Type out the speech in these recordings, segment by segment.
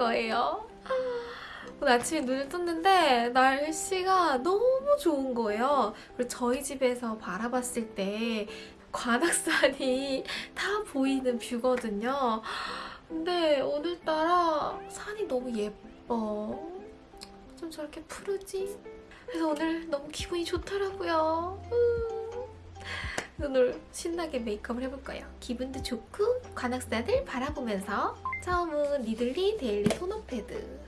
거예요. 오늘 아침에 눈을 떴는데 날씨가 너무 좋은 거예요. 그리고 저희 집에서 바라봤을 때 관악산이 다 보이는 뷰거든요. 근데 오늘따라 산이 너무 예뻐. 좀 저렇게 푸르지? 그래서 오늘 너무 기분이 좋더라고요. 음. 오늘 신나게 메이크업을 해볼 거예요. 기분도 좋고 관악산을 바라보면서 처음은 니들리 데일리 토너 패드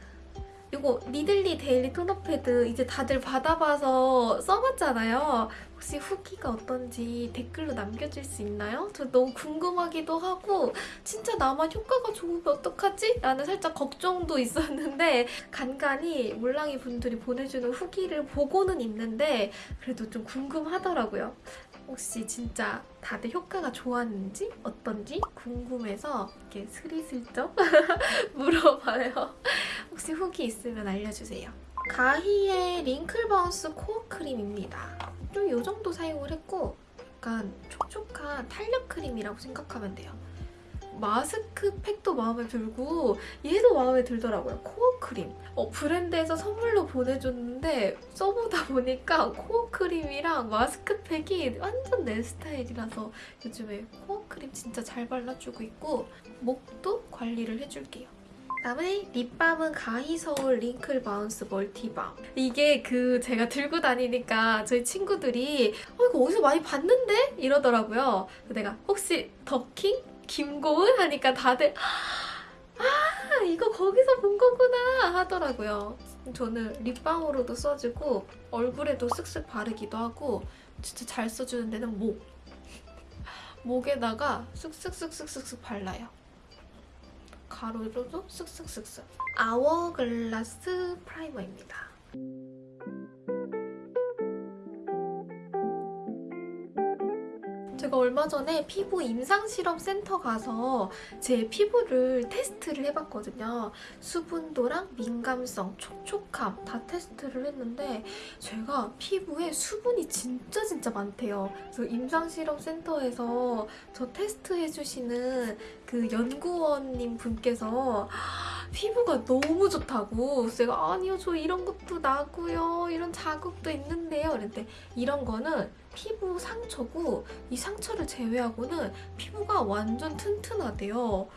이거 니들리 데일리 토너 패드 이제 다들 받아봐서 써봤잖아요. 혹시 후기가 어떤지 댓글로 남겨줄 수 있나요? 저 너무 궁금하기도 하고 진짜 나만 효과가 좋으면 어떡하지? 라는 살짝 걱정도 있었는데 간간히 몰랑이 분들이 보내주는 후기를 보고는 있는데 그래도 좀 궁금하더라고요. 혹시 진짜 다들 효과가 좋았는지 어떤지 궁금해서 이렇게 스리슬쩍 물어봐요. 혹시 후기 있으면 알려주세요. 가히의 링클 바운스 코어 크림입니다. 좀 이 정도 사용을 했고 약간 촉촉한 탄력 크림이라고 생각하면 돼요. 마스크팩도 마음에 들고 얘도 마음에 들더라고요. 코어 크림. 어, 브랜드에서 선물로 보내줬는데 써보다 보니까 코어 크림이랑 마스크팩이 완전 내 스타일이라서 요즘에 코어 크림 진짜 잘 발라주고 있고 목도 관리를 해줄게요. 다음에 립밤은 가히서울 링클 바운스 멀티밤. 이게 그 제가 들고 다니니까 저희 친구들이 어 이거 어디서 많이 봤는데? 이러더라고요. 내가 혹시 더킹? 김고은? 하니까 다들 아 이거 거기서 본 거구나 하더라고요. 저는 립밤으로도 써주고 얼굴에도 쓱쓱 바르기도 하고 진짜 잘 써주는 데는 목. 목에다가 쓱쓱쓱쓱쓱쓱 발라요. 가로로도 쓱쓱쓱쓱. 아워글라스 프라이머입니다. 제가 얼마 전에 피부 임상실험 센터 가서 제 피부를 테스트를 해봤거든요. 수분도랑 민감성, 촉촉함 다 테스트를 했는데 제가 피부에 수분이 진짜 진짜 많대요. 그래서 임상실험 센터에서 저 테스트 해주시는 그 연구원님 분께서 피부가 너무 좋다고. 제가 아니요 저 이런 것도 나고요. 이런 자국도 있는데요. 그랬는데 이런 거는 피부 상처고 이 상처를 제외하고는 피부가 완전 튼튼하대요.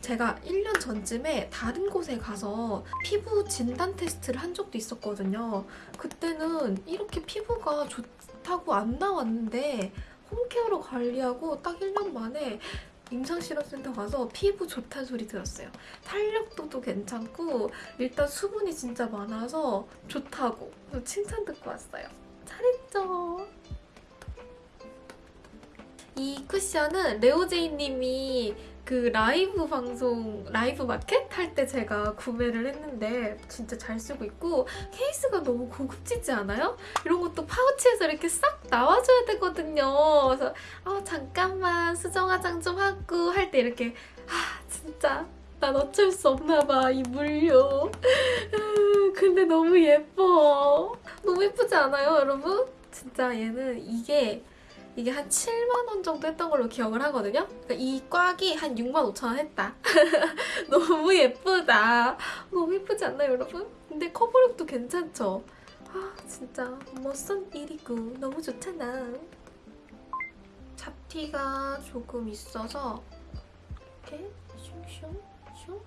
제가 1년 전쯤에 다른 곳에 가서 피부 진단 테스트를 한 적도 있었거든요. 그때는 이렇게 피부가 좋다고 안 나왔는데 홈케어로 관리하고 딱 1년 만에 임상실험센터 가서 피부 좋다는 소리 들었어요. 탄력도도 괜찮고 일단 수분이 진짜 많아서 좋다고 칭찬 듣고 왔어요. 잘했죠? 이 쿠션은 레오제이님이 그 라이브 방송, 라이브 마켓 할 때 제가 구매를 했는데 진짜 잘 쓰고 있고 케이스가 너무 고급지지 않아요? 이런 것도 파우치에서 이렇게 싹 나와줘야 되거든요. 그래서 아 잠깐만 수정 화장 좀 하고 할 때 이렇게 아 진짜 난 어쩔 수 없나 봐 이 물욕. 근데 너무 예뻐. 너무 예쁘지 않아요 여러분? 진짜 얘는 이게 이게 한 7만 원 정도 했던 걸로 기억을 하거든요. 그러니까 이 곽이 한 6만 5천 원 했다. 너무 예쁘다. 너무 예쁘지 않나요, 여러분? 근데 커버력도 괜찮죠? 아, 진짜 멋선 일이고 너무 좋잖아. 잡티가 조금 있어서 이렇게 슝슝 슝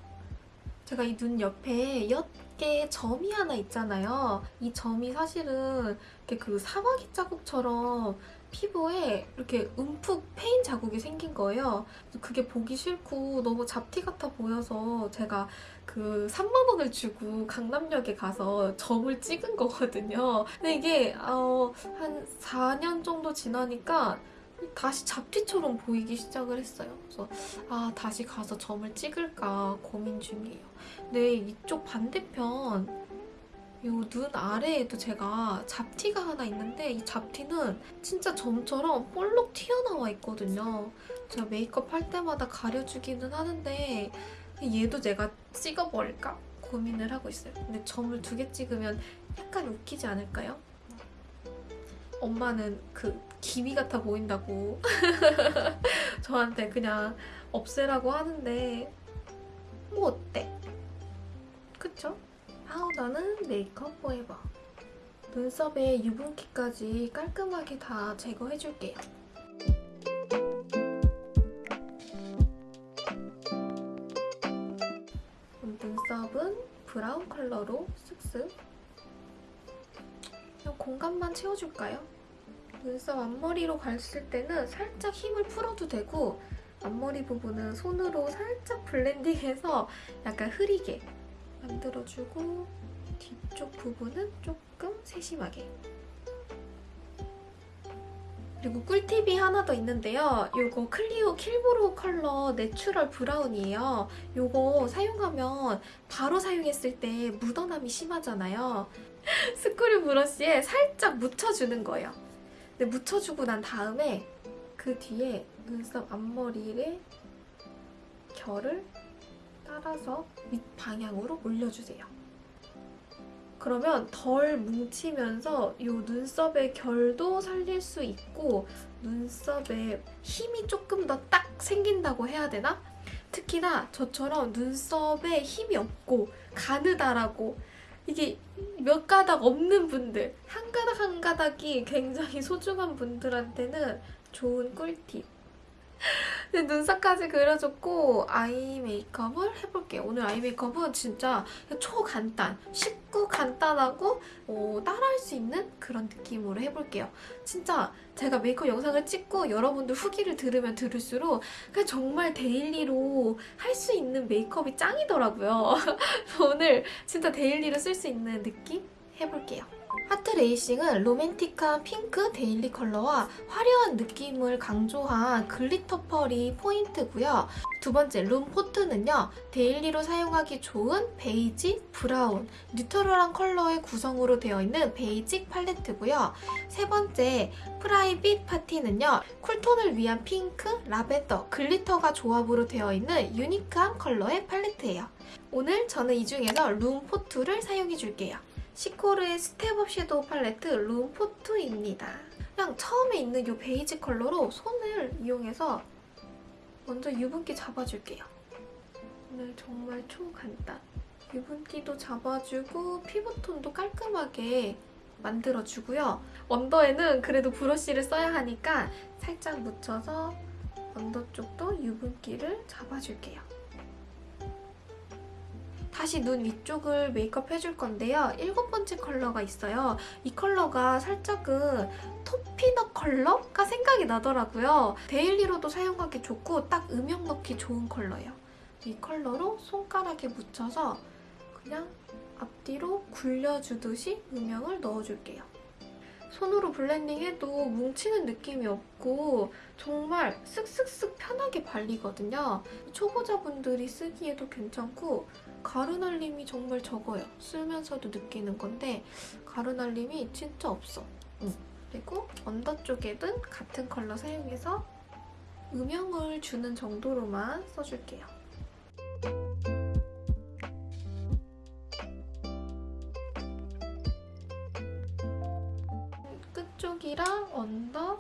제가 이 눈 옆에 옅 게 점이 하나 있잖아요. 이 점이 사실은 이렇게 그 사마귀 자국처럼 피부에 이렇게 움푹 패인 자국이 생긴 거예요. 그게 보기 싫고 너무 잡티 같아 보여서 제가 그 3만 원을 주고 강남역에 가서 점을 찍은 거거든요. 근데 이게 어, 한 4년 정도 지나니까 다시 잡티처럼 보이기 시작을 했어요. 그래서 아 다시 가서 점을 찍을까 고민 중이에요. 근데 이쪽 반대편 이눈 아래에도 제가 잡티가 하나 있는데 이 잡티는 진짜 점처럼 볼록 튀어나와 있거든요. 제가 메이크업 할 때마다 가려주기는 하는데 얘도 제가 찍어버릴까 고민을 하고 있어요. 근데 점을 두 개 찍으면 약간 웃기지 않을까요? 엄마는 그 기미 같아 보인다고 저한테 그냥 없애라고 하는데 뭐 어때? 그쵸? 파우더는 메이크업 포에버 눈썹에 유분기까지 깔끔하게 다 제거해줄게요. 눈썹은 브라운 컬러로 쓱쓱 그냥 공간만 채워줄까요? 눈썹 앞머리로 갔을 때는 살짝 힘을 풀어도 되고 앞머리 부분은 손으로 살짝 블렌딩해서 약간 흐리게 만들어주고 뒤쪽 부분은 조금 세심하게 그리고 꿀팁이 하나 더 있는데요. 이거 클리오 킬브로우 컬러 내추럴 브라운이에요. 이거 사용하면 바로 사용했을 때 묻어남이 심하잖아요. 스크류 브러쉬에 살짝 묻혀주는 거예요. 근데 묻혀주고 난 다음에 그 뒤에 눈썹 앞머리의 결을 따라서 밑방향으로 올려주세요. 그러면 덜 뭉치면서 이 눈썹의 결도 살릴 수 있고 눈썹에 힘이 조금 더 딱 생긴다고 해야 되나? 특히나 저처럼 눈썹에 힘이 없고 가느다라고 이게 몇 가닥 없는 분들 한 가닥 한 가닥이 굉장히 소중한 분들한테는 좋은 꿀팁. 네, 눈썹까지 그려줬고 아이 메이크업을 해볼게요. 오늘 아이 메이크업은 진짜 초간단, 쉽고 간단하고 어, 따라할 수 있는 그런 느낌으로 해볼게요. 진짜 제가 메이크업 영상을 찍고 여러분들 후기를 들으면 들을수록 그냥 정말 daily로 할 수 있는 메이크업이 짱이더라고요. 오늘 진짜 daily로 쓸 수 있는 느낌 해볼게요. Heart Racing은 로맨틱한 핑크 daily 컬러와 화려한 느낌을 강조한 glitter 펄이 포인트고요. 두 번째 Room for Two는요. daily로 사용하기 좋은 베이지, 브라운, neutral한 컬러의 구성으로 되어 있는 basic 팔레트고요. 세 번째 Private Party는요. cool tone을 위한 핑크, 라벤더, glitter가 조합으로 되어 있는 유니크한 컬러의 팔레트예요. 오늘 저는 이 중에서 Room for Two를 사용해줄게요. 시코르의 step up shadow 팔레트 Room for 2입니다. 그냥 처음에 있는 이 베이지 컬러로 손을 이용해서 먼저 유분기 잡아줄게요. 오늘 정말 초간단. 유분기도 잡아주고 피부톤도 깔끔하게 만들어주고요. under에는 그래도 브러쉬를 써야 하니까 살짝 묻혀서 under 쪽도 유분기를 잡아줄게요. 다시 눈 위쪽을 메이크업 해줄 건데요. 일곱 번째 컬러가 있어요. 이 컬러가 살짝은 toffee nut 컬러가 생각이 나더라고요. daily로도 사용하기 좋고 딱 음영 넣기 좋은 컬러예요. 이 컬러로 손가락에 묻혀서 그냥 앞뒤로 굴려주듯이 음영을 넣어줄게요. 손으로 blending해도 뭉치는 느낌이 없고 정말 쓱쓱쓱 편하게 발리거든요. 초보자분들이 쓰기에도 괜찮고 가루 날림이 정말 적어요. 쓰면서도 느끼는 건데 가루 날림이 진짜 없어. 응. 그리고 under 쪽에는 같은 컬러 사용해서 음영을 주는 정도로만 써줄게요. 끝쪽이랑 under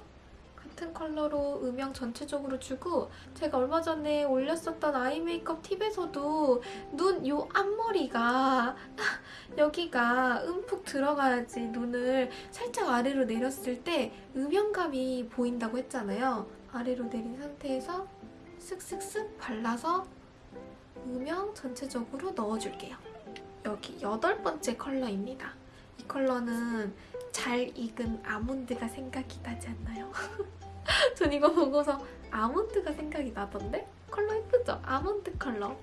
같은 컬러로 음영 전체적으로 주고 제가 얼마 전에 올렸었던 eye 메이크업 팁에서도 눈 요 앞머리가 여기가 움푹 들어가야지 눈을 살짝 아래로 내렸을 때 음영감이 보인다고 했잖아요. 아래로 내린 상태에서 쓱쓱쓱 발라서 음영 전체적으로 넣어줄게요. 여기 여덟 번째 컬러입니다. 이 컬러는 잘 익은 아몬드가 생각이 나지 않나요? 전 이거 보고서 아몬드가 생각이 나던데? 컬러 예쁘죠? 아몬드 컬러.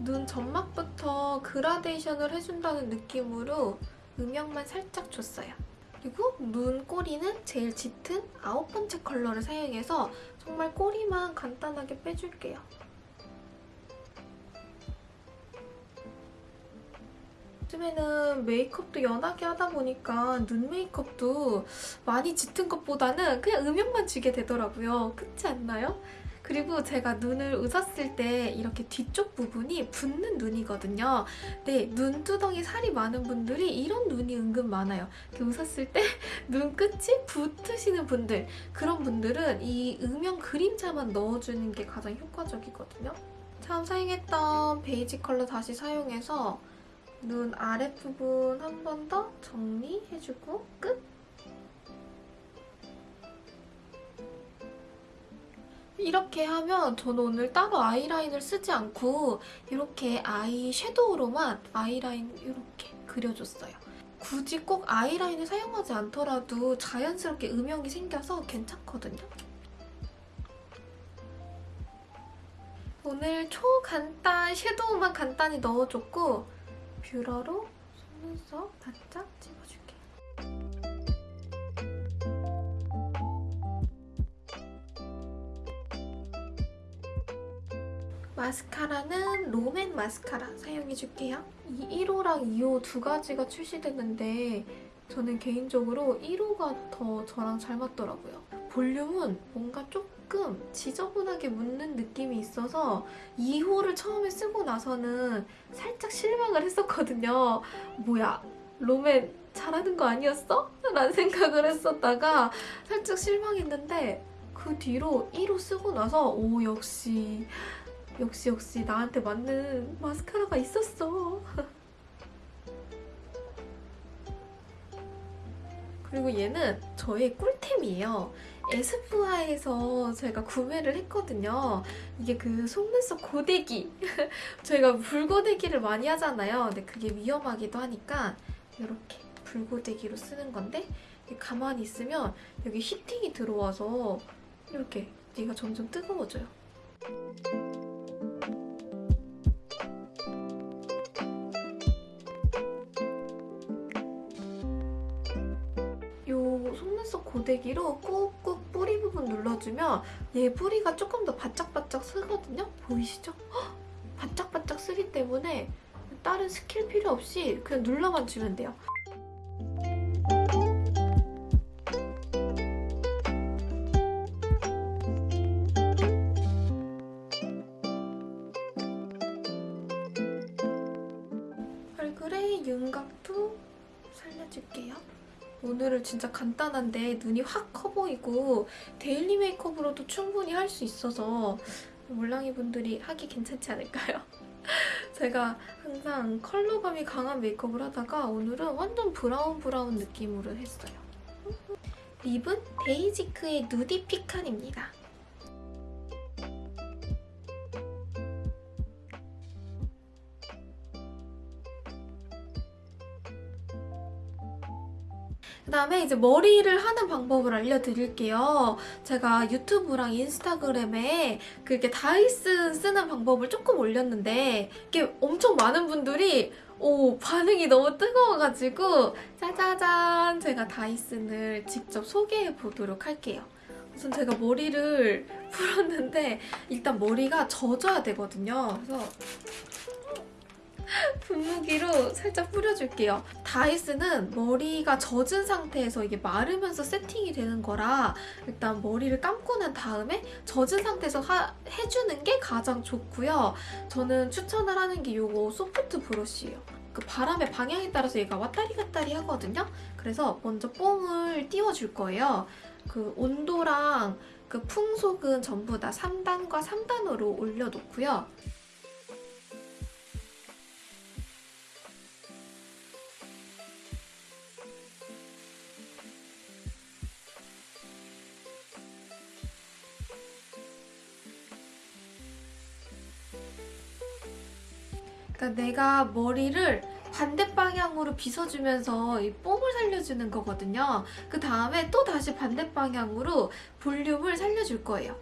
눈 점막부터 그라데이션을 해준다는 느낌으로 음영만 살짝 줬어요. 그리고 눈 꼬리는 제일 짙은 아홉 번째 컬러를 사용해서 정말 꼬리만 간단하게 빼줄게요. 요즘에는 메이크업도 연하게 하다 보니까 눈 메이크업도 많이 짙은 것보다는 그냥 음영만 주게 되더라고요. 그렇지 않나요? 그리고 제가 눈을 웃었을 때 이렇게 뒤쪽 부분이 붓는 눈이거든요. 네, 눈두덩이 살이 많은 분들이 이런 눈이 은근 많아요. 이렇게 웃었을 때 눈끝이 붙으시는 분들 그런 분들은 이 음영 그림자만 넣어주는 게 가장 효과적이거든요. 처음 사용했던 베이지 컬러 다시 사용해서 눈 아랫부분 한 번 더 정리해주고 끝! 이렇게 하면 저는 오늘 따로 아이라인을 쓰지 않고 이렇게 아이 섀도우로만 아이라인 이렇게 그려줬어요. 굳이 꼭 아이라인을 사용하지 않더라도 자연스럽게 음영이 생겨서 괜찮거든요. 오늘 초간단 섀도우만 간단히 넣어줬고 뷰러로 속눈썹 바짝 찍어줄게요. 마스카라는 롬앤 마스카라 사용해줄게요. 이 1호랑 2호 두 가지가 출시됐는데 저는 개인적으로 1호가 더 저랑 잘 맞더라고요. 볼륨은 뭔가 조금 지저분하게 묻는 느낌이 있어서 2호를 처음에 쓰고 나서는 살짝 실망을 했었거든요. 뭐야, 롬앤 잘하는 거 아니었어? 라는 생각을 했었다가 살짝 실망했는데 그 뒤로 1호 쓰고 나서 오 역시 역시 역시 나한테 맞는 마스카라가 있었어. 그리고 얘는 저의 꿀템이에요. 에스쁘아에서 제가 구매를 했거든요. 이게 그 속눈썹 고데기. 저희가 불고데기를 많이 하잖아요. 근데 그게 위험하기도 하니까 이렇게 불고데기로 쓰는 건데 가만히 있으면 여기 히팅이 들어와서 이렇게 얘가 점점 뜨거워져요. 고데기로 꾹꾹 뿌리 부분 눌러주면 얘 뿌리가 조금 더 바짝바짝 쓰거든요? 보이시죠? 헉! 바짝바짝 쓰기 때문에 다른 스킬 필요 없이 그냥 눌러만 주면 돼요. 간단한데 눈이 확 커 보이고 daily 메이크업으로도 충분히 할 수 있어서 몰랑이 분들이 하기 괜찮지 않을까요? 제가 항상 컬러감이 강한 메이크업을 하다가 오늘은 완전 브라운 브라운 느낌으로 했어요. lip은 데이지크의 Nudy Pecan입니다. 다음에 이제 머리를 하는 방법을 알려드릴게요. 제가 유튜브랑 인스타그램에 그렇게 다이슨 쓰는 방법을 조금 올렸는데 이게 엄청 많은 분들이 오 반응이 너무 뜨거워가지고 짜자잔 제가 다이슨을 직접 소개해 보도록 할게요. 우선 제가 머리를 풀었는데 일단 머리가 젖어야 되거든요. 그래서 분무기로 살짝 뿌려줄게요. 다이스는 머리가 젖은 상태에서 이게 마르면서 세팅이 되는 거라 일단 머리를 감고 난 다음에 젖은 상태에서 하, 해주는 게 가장 좋고요. 저는 추천을 하는 게 이거 소프트 브러쉬예요. 그 바람의 방향에 따라서 얘가 왔다리 갔다리 하거든요. 그래서 먼저 뽕을 띄워줄 거예요. 그 온도랑 그 풍속은 전부 다 3단과 3단으로 올려놓고요. 내가 머리를 반대 방향으로 빗어주면서 이 뽕을 살려주는 거거든요. 그 다음에 또 다시 반대 방향으로 볼륨을 살려줄 거예요.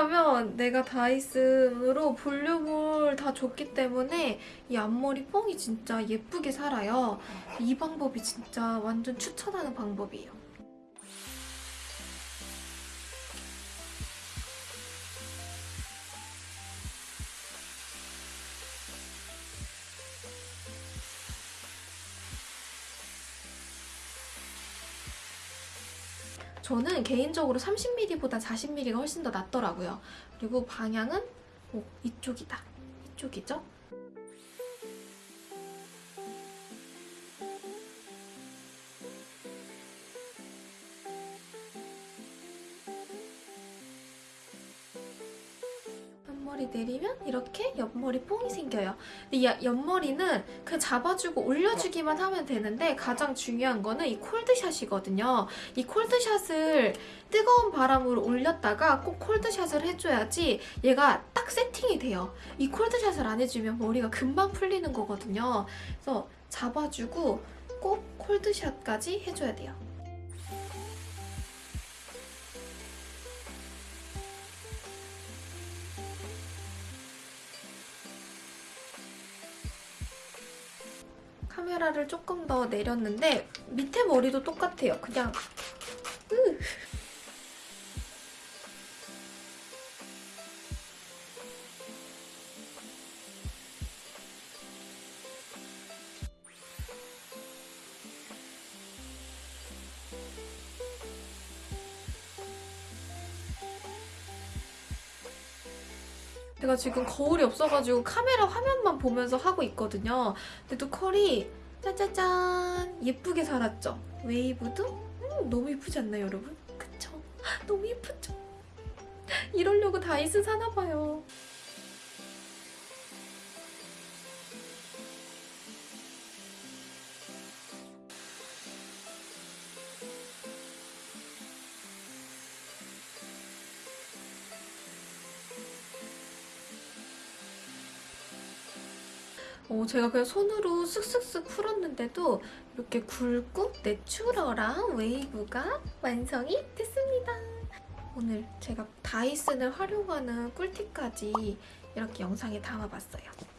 이렇게 하면 내가 다이슨으로 볼륨을 다 줬기 때문에 이 앞머리 뽕이 진짜 예쁘게 살아요. 이 방법이 진짜 완전 추천하는 방법이에요. 저는 개인적으로 30mm보다 40mm가 훨씬 더 낫더라고요. 그리고 방향은 오, 이쪽이다. 이쪽이죠? 옆머리 내리면 이렇게 옆머리 뽕이 생겨요. 근데 이 옆머리는 그냥 잡아주고 올려주기만 하면 되는데 가장 중요한 거는 이 콜드샷이거든요. 이 콜드샷을 뜨거운 바람으로 올렸다가 꼭 콜드샷을 해줘야지 얘가 딱 세팅이 돼요. 이 콜드샷을 안 해주면 머리가 금방 풀리는 거거든요. 그래서 잡아주고 꼭 콜드샷까지 해줘야 돼요. 카메라를 조금 더 내렸는데 밑에 머리도 똑같아요. 그냥 으. 지금 거울이 없어가지고 카메라 화면만 보면서 하고 있거든요. 근데 또 컬이 짜자잔 예쁘게 살았죠? 웨이브도? 음, 너무 예쁘지 않나요 여러분? 그쵸? 너무 예쁘죠? 이러려고 다이슨 사나봐요. 제가 그냥 손으로 쓱쓱쓱 풀었는데도 이렇게 굵고 natural한 웨이브가 완성이 됐습니다. 오늘 제가 Dyson을 활용하는 꿀팁까지 이렇게 영상에 담아봤어요.